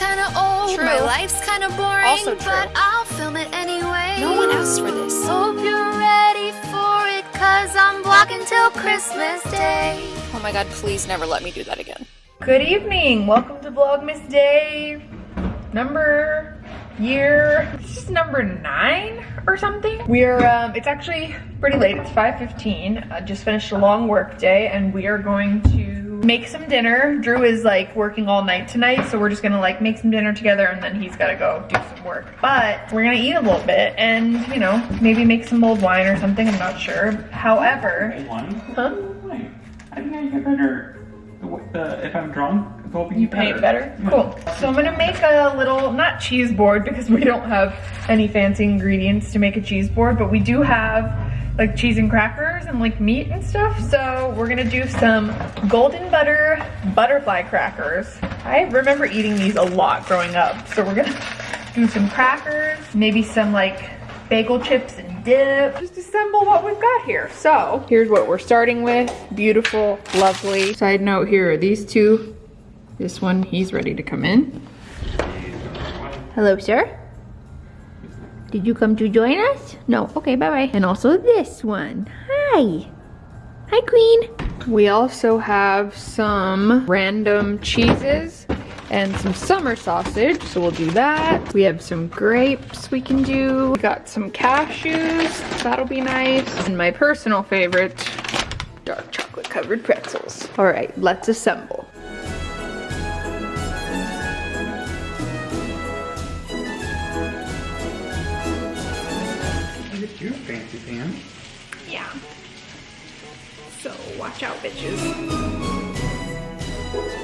kinda old, True. my life's kinda boring, Also true. but I'll film it anyway. No one asked for this. Hope you're ready for it, cause I'm vlogging till Christmas Day. Oh my god, please never let me do that again. Good evening. Welcome to Vlogmas Day number year. This is number nine or something. We're um, it's actually pretty late. It's 5:15. I just finished a long work day, and we are going to make some dinner. Drew is like working all night tonight, so we're just gonna like make some dinner together, and then he's gotta go do some work. But we're gonna eat a little bit, and you know maybe make some mulled wine or something. I'm not sure. However, Wine? huh? I think I get better the, the, if I'm drunk. It's hoping You paint better? Cool. So I'm gonna make a little, not cheese board because we don't have any fancy ingredients to make a cheese board, but we do have like cheese and crackers and like meat and stuff. So we're gonna do some golden butter butterfly crackers. I remember eating these a lot growing up. So we're gonna do some crackers, maybe some like bagel chips and dip. Just assemble what we've got here. So here's what we're starting with. Beautiful, lovely. Side note here are these two. This one, he's ready to come in. Hello, sir. Did you come to join us? No. Okay, bye-bye. And also this one. Hi. Hi, Queen. We also have some random cheeses and some summer sausage, so we'll do that. We have some grapes we can do. We got some cashews, that'll be nice. And my personal favorite, dark chocolate covered pretzels. All right, let's assemble. Fancy. Yeah. So watch out, bitches.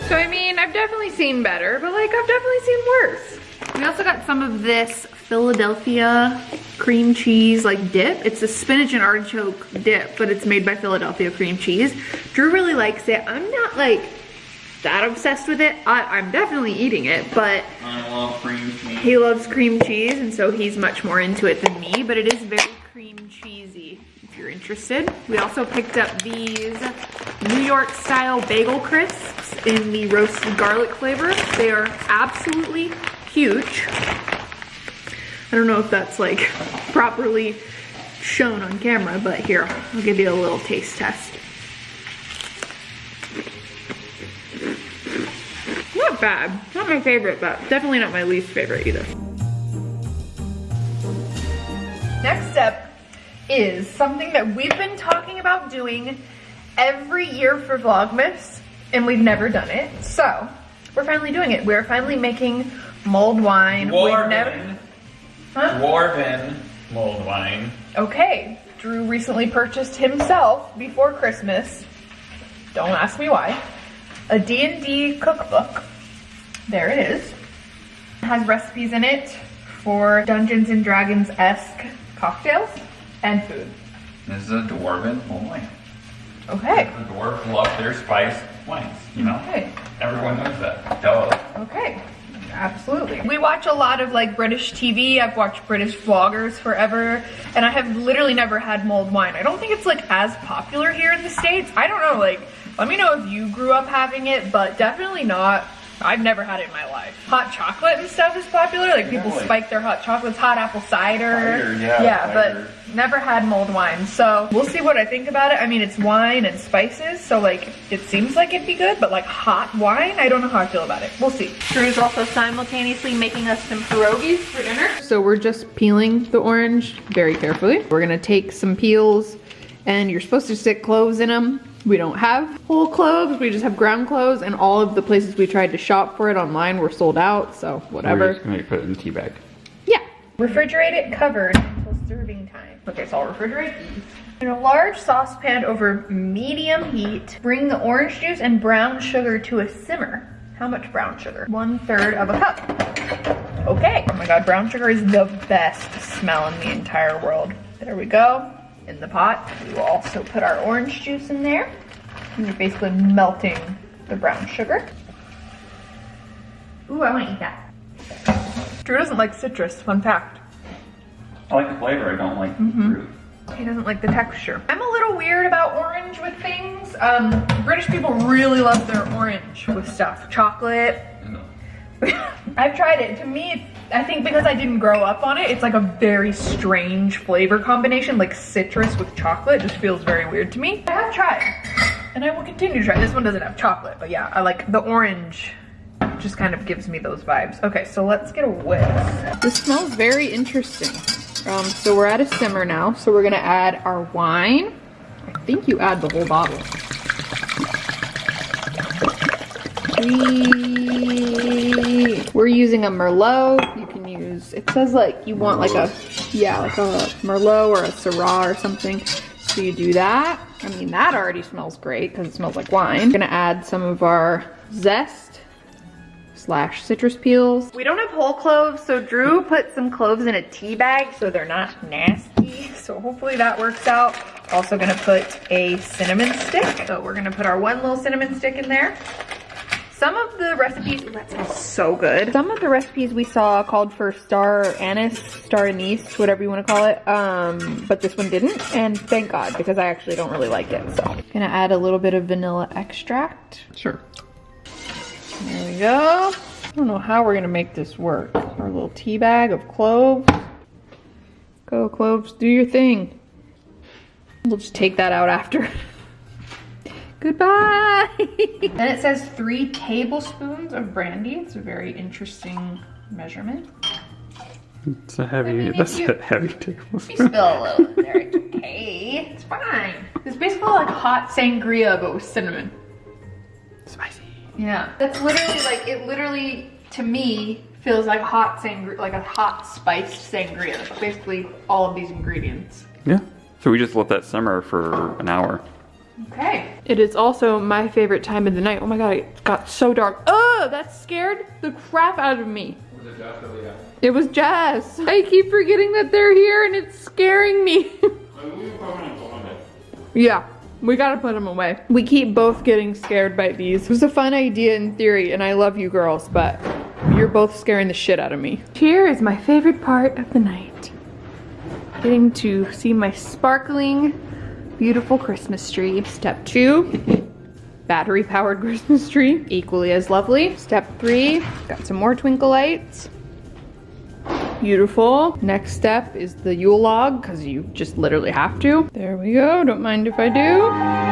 So I mean, I've definitely seen better, but like I've definitely seen worse. We also got some of this Philadelphia cream cheese like dip. It's a spinach and artichoke dip, but it's made by Philadelphia cream cheese. Drew really likes it. I'm not like that obsessed with it. I, I'm definitely eating it, but I love cream cheese. he loves cream cheese and so he's much more into it than me, but it is very cream cheesy if you're interested. We also picked up these New York style bagel crisps in the roasted garlic flavor. They are absolutely huge. I don't know if that's like properly shown on camera, but here, I'll give you a little taste test. Not bad. Not my favorite, but definitely not my least favorite either. Next step is something that we've been talking about doing every year for Vlogmas, and we've never done it. So, we're finally doing it. We're finally making mulled wine. Never... Huh? Dwarven mulled wine. Okay, Drew recently purchased himself before Christmas. Don't ask me why. A D&D cookbook. There it is. It has recipes in it for Dungeons and Dragons-esque cocktails and food. This is a dwarven mulled wine. Okay, The dwarves love their spiced wines, you know? okay, Everyone knows that. Duh. okay. Absolutely. We watch a lot of like British TV. I've watched British vloggers forever, and I have literally never had mulled wine. I don't think it's like as popular here in the States. I don't know, like, let me know if you grew up having it, but definitely not. I've never had it in my life. Hot chocolate and stuff is popular. Like people Really? spike their hot chocolates, hot apple cider. Cider, yeah, Yeah, cider. but never had mulled wine. So we'll see what I think about it. I mean, it's wine and spices, so like it seems like it'd be good, but like hot wine, I don't know how I feel about it. We'll see. Drew's also simultaneously making us some pierogies for dinner. So we're just peeling the orange very carefully. We're gonna take some peels and you're supposed to stick cloves in them. We don't have whole cloves, we just have ground cloves and all of the places we tried to shop for it online were sold out, so whatever. We're just gonna put it in the tea bag. Yeah. Refrigerate it covered until serving time. Okay, so I'll refrigerate these. In a large saucepan over medium heat, bring the orange juice and brown sugar to a simmer. How much brown sugar? One third of a cup. Okay. Oh my god, brown sugar is the best smell in the entire world. There we go. In the pot. We will also put our orange juice in there. And you're basically melting the brown sugar. Ooh, I want to eat that. Drew doesn't like citrus, fun fact. I like the flavor, I don't like the fruit. He doesn't like the texture. I'm a little weird about orange with things. Um, British people really love their orange with stuff. Chocolate, I've tried it. To me, it's, I think because I didn't grow up on it, it's like a very strange flavor combination, like citrus with chocolate. It just feels very weird to me. I have tried, and I will continue to try. This one doesn't have chocolate, but yeah, I like the orange. Just kind of gives me those vibes. Okay, so let's get a whiff. This smells very interesting. Um, so we're at a simmer now. So we're gonna add our wine. I think you add the whole bottle. We, we're using a Merlot. You can use, it says like you want like a, yeah, like a Merlot or a Syrah or something. So you do that. I mean, that already smells great because it smells like wine. We're gonna add some of our zest slash citrus peels. We don't have whole cloves, so Drew put some cloves in a tea bag so they're not nasty. So hopefully that works out. Also gonna put a cinnamon stick. So we're gonna put our one little cinnamon stick in there. Some of the recipes, ooh, that smells so good. Some of the recipes we saw called for star anise, star anise, whatever you want to call it. Um, but this one didn't, and thank God because I actually don't really like it. So, gonna add a little bit of vanilla extract. Sure. There we go. I don't know how we're gonna make this work. Our little tea bag of cloves. Go cloves, do your thing. We'll just take that out after. Goodbye. then it says three tablespoons of brandy. It's a very interesting measurement. It's a heavy, mean, that's you- a heavy tablespoon. You tablespoon. spill a little in there, it's okay. It's fine. It's basically like hot sangria, but with cinnamon. Spicy. Yeah. That's literally like, it literally, to me, feels like hot sangria, like a hot spiced sangria. Basically all of these ingredients. Yeah. So we just let that simmer for an hour. Okay. It is also my favorite time of the night. Oh my god, it got so dark. Oh, that scared the crap out of me. It was Jess. I keep forgetting that they're here and it's scaring me. yeah, we gotta put them away. We keep both getting scared by these. It was a fun idea in theory and I love you girls, but you're both scaring the shit out of me. Here is my favorite part of the night. Getting to see my sparkling beautiful Christmas tree. Step two, battery powered Christmas tree, equally as lovely. Step three, got some more twinkle lights. Beautiful. Next step is the Yule log, because you just literally have to. There we go, don't mind if I do.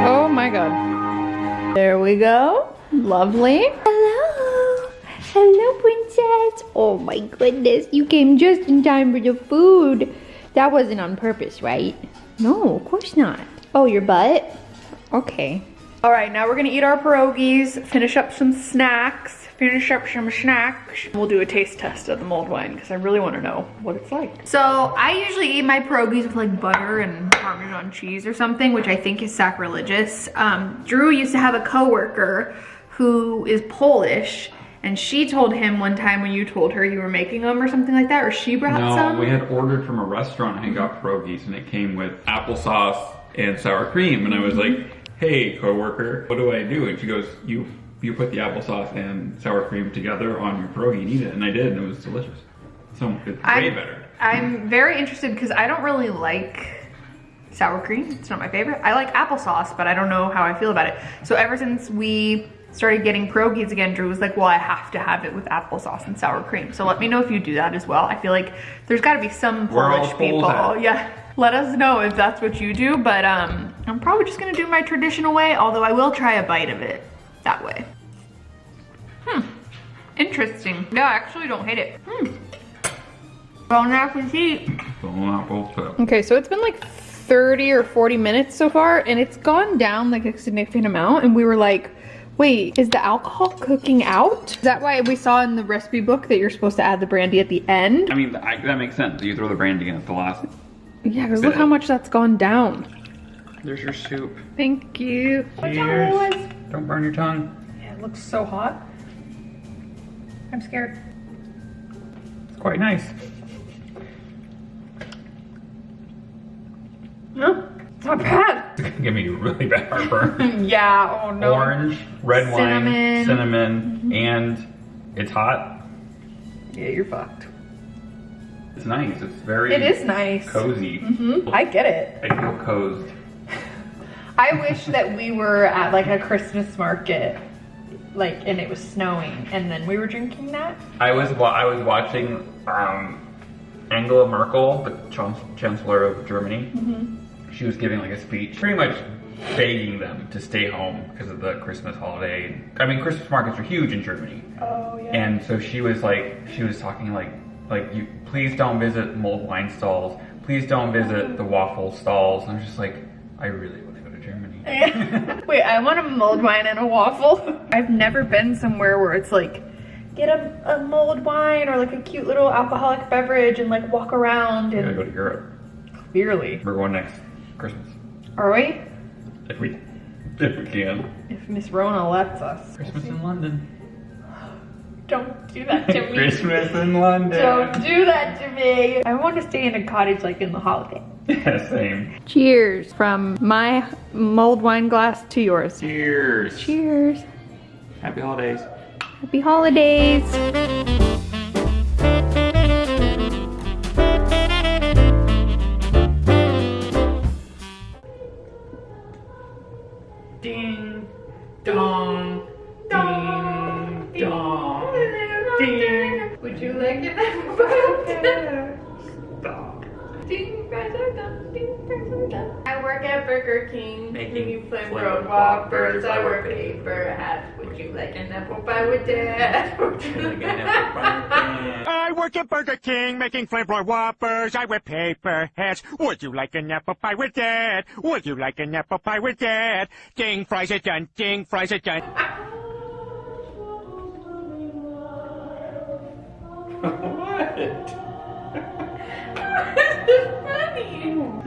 Oh my god. There we go, lovely. Hello. Hello, princess. Oh my goodness, you came just in time for the food. That wasn't on purpose, right? No, of course not. Oh, your butt? Okay. All right, now we're gonna eat our pierogies, finish up some snacks, finish up some snacks. We'll do a taste test of the mulled wine because I really wanna know what it's like. So I usually eat my pierogies with like butter and Parmesan cheese or something, which I think is sacrilegious. Um, Drew used to have a coworker who is Polish and she told him one time when you told her you were making them or something like that, or she brought No, some. we had ordered from a restaurant and got pierogies, and it came with applesauce and sour cream. And I was like, "Hey, coworker, what do I do?" And she goes, "You you put the applesauce and sour cream together on your pierogi and eat it." And I did, and it was delicious. So it's way I'm- better. I'm very interested because I don't really like sour cream. It's not my favorite. I like applesauce, but I don't know how I feel about it. So ever since we started getting pierogies again, Drew was like, well, I have to have it with applesauce and sour cream. So let me know if you do that as well. I feel like there's gotta be some Polish people. Polish. Yeah. Let us know if that's what you do, but um, I'm probably just gonna do my traditional way, although I will try a bite of it that way. Hmm, interesting. Yeah, I actually don't hate it. Hmm. Bon appetit. Bon apple tip. Okay, so it's been like 30 or 40 minutes so far, and it's gone down like a significant amount, and we were like, wait, is the alcohol cooking out? Is that why we saw in the recipe book that you're supposed to add the brandy at the end? I mean, I, that makes sense. You throw the brandy in at the last. Yeah, because look how much that's gone down. There's your soup. Thank you. Cheers. Don't burn your tongue. Yeah, it looks so hot. I'm scared. It's quite nice. No, it's not bad. It's gonna give me really bad heartburn. Yeah, oh no. Orange, red Cinnamon. wine, cinnamon, and it's hot. Yeah, you're fucked. It's nice. It's very. It is nice. cozy. Mm -hmm. I get it. I feel cozed. I wish that we were at like a Christmas market like, and it was snowing, and then we were drinking that. I was wa- I was watching um, Angela Merkel, the chancellor of Germany. She was giving like a speech, pretty much begging them to stay home because of the Christmas holiday. I mean, Christmas markets are huge in Germany, Oh yeah. and so she was like, she was talking like, like you please don't visit mulled wine stalls. Please don't visit the waffle stalls. And I'm just like, I really want to go to Germany. Wait, I want a mulled wine and a waffle. I've never been somewhere where it's like, get a, a mulled wine or like a cute little alcoholic beverage and like walk around I gotta go to Europe. clearly. We're going next Christmas Are we? if we if we can. If Miss Rona lets us. Christmas in London. Don't do that to me. Christmas in London. Don't do that to me. I want to stay in a cottage like in the holiday. Yeah, same. Cheers from my mulled wine glass to yours. Cheers. Cheers. Happy holidays. Happy holidays. At Burger King, Making making flame flame road whoppers. whoppers. I wear paper hats. Would you like an apple pie with that? Would you like an apple pie? I work at Burger King making flavor whoppers. I wear paper hats. Would you like an apple pie with that? Would you like an apple pie with that? Ding, fries are done. Ding, fries are done. what? I'm choking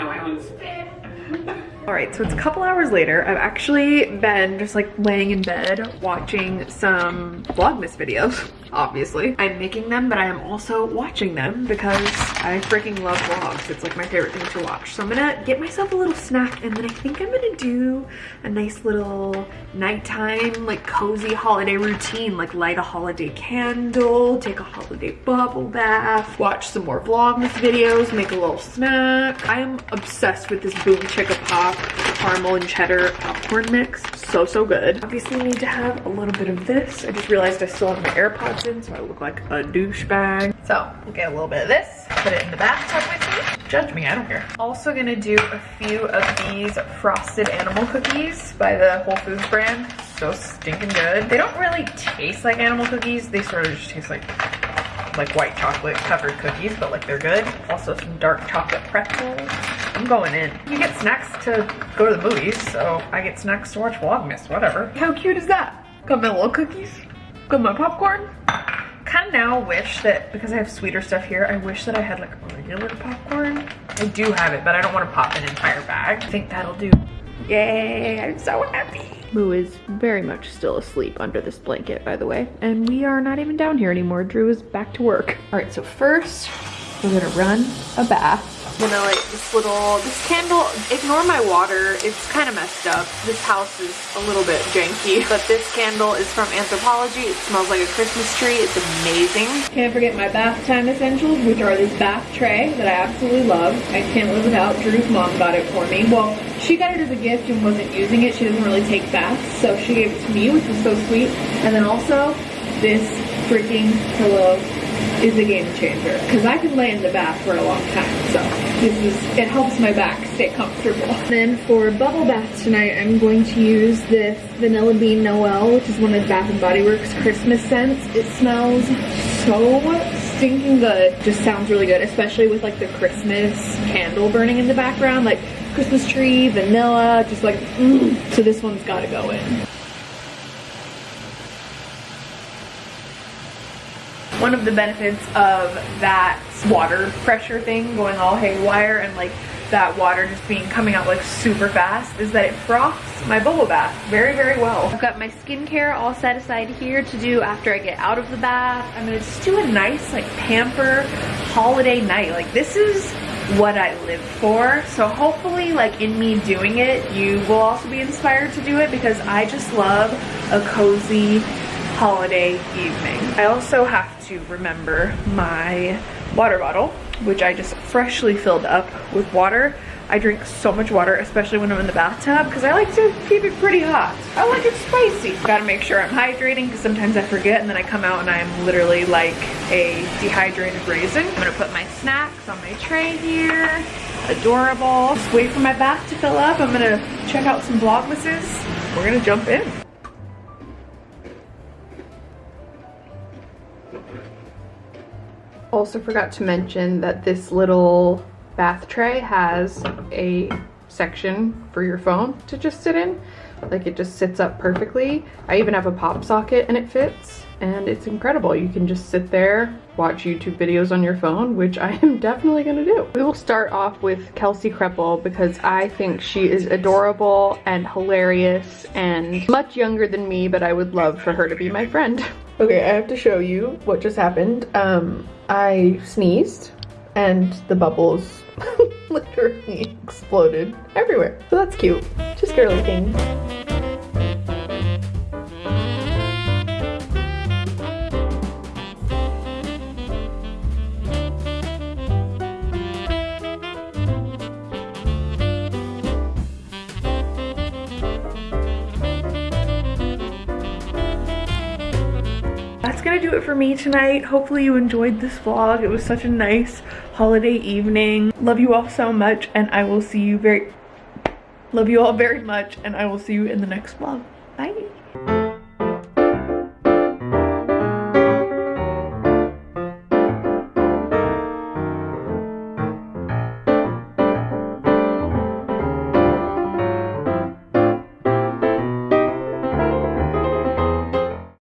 on my own spit. All right, so it's a couple hours later. I've actually been just like laying in bed watching some Vlogmas videos, obviously. I'm making them, but I am also watching them because I freaking love vlogs. It's like my favorite thing to watch. So I'm gonna get myself a little snack and then I think I'm gonna do a nice little nighttime, like cozy holiday routine, like light a holiday candle, take a holiday bubble bath, watch some more Vlogmas videos, make a little snack. I am obsessed with this Boom Chicka Pop caramel and cheddar popcorn mix. So, so good. Obviously need to have a little bit of this. I just realized I still have my AirPods in, so I look like a douchebag. So, we'll get a little bit of this, put it in the bathtub with me. Judge me, I don't care. Also gonna do a few of these frosted animal cookies by the Whole Foods brand. So stinking good. They don't really taste like animal cookies. They sort of just taste like like white chocolate covered cookies, but like they're good. Also some dark chocolate pretzels. I'm going in. You get snacks to go to the movies, so I get snacks to watch Vlogmas, whatever. How cute is that? Got my little cookies, got my popcorn. Kind of now wish that, because I have sweeter stuff here, I wish that I had like regular popcorn. I do have it, but I don't want to pop an entire bag. I think that'll do. Yay, I'm so happy. Moo is very much still asleep under this blanket, by the way. And we are not even down here anymore. Drew is back to work. All right, so first we're gonna run a bath. I'm gonna like this little, this candle, ignore my water. It's kind of messed up. This house is a little bit janky, but this candle is from Anthropologie. It smells like a Christmas tree. It's amazing. Can't forget my bath time essentials, which are this bath tray that I absolutely love. I can't live without. Drew's mom got it for me. Well, she got it as a gift and wasn't using it. She doesn't really take baths, so she gave it to me, which was so sweet. And then also, this freaking pillow is a game changer because I can lay in the bath for a long time. So this is, it helps my back stay comfortable. Then for bubble bath tonight, I'm going to use this Vanilla Bean Noel, which is one of Bath and Body Works Christmas scents. It smells so stinking good. Just sounds really good, especially with like the Christmas candle burning in the background, like Christmas tree, vanilla, just like, mm. So this one's gotta go in. One of the benefits of that water pressure thing going all haywire and like that water just being coming out like super fast is that it froths my bubble bath very very well. I've got my skincare all set aside here to do after I get out of the bath. I'm gonna just do a nice like pamper holiday night. Like this is what I live for. So hopefully like in me doing it, you will also be inspired to do it because I just love a cozy holiday evening. I also have to remember my water bottle, which I just freshly filled up with water. I drink so much water, especially when I'm in the bathtub, because I like to keep it pretty hot. I like it spicy. Gotta make sure I'm hydrating, because sometimes I forget, and then I come out and I'm literally like a dehydrated raisin. I'm gonna put my snacks on my tray here. Adorable. Just wait for my bath to fill up. I'm gonna check out some Vlogmases. We're gonna jump in. Also forgot to mention that this little bath tray has a section for your phone to just sit in. Like it just sits up perfectly. I even have a pop socket and it fits and it's incredible. You can just sit there, watch YouTube videos on your phone, which I am definitely gonna do. We will start off with Kelsey Kreppel because I think she is adorable and hilarious and much younger than me, but I would love for her to be my friend. Okay, I have to show you what just happened. Um, I sneezed and the bubbles literally exploded everywhere. So that's cute. Just girly things. That's gonna do it for me tonight. Hopefully you enjoyed this vlog. It was such a nice holiday evening. Love you all so much and I will see you very, love you all very much and I will see you in the next vlog. Bye.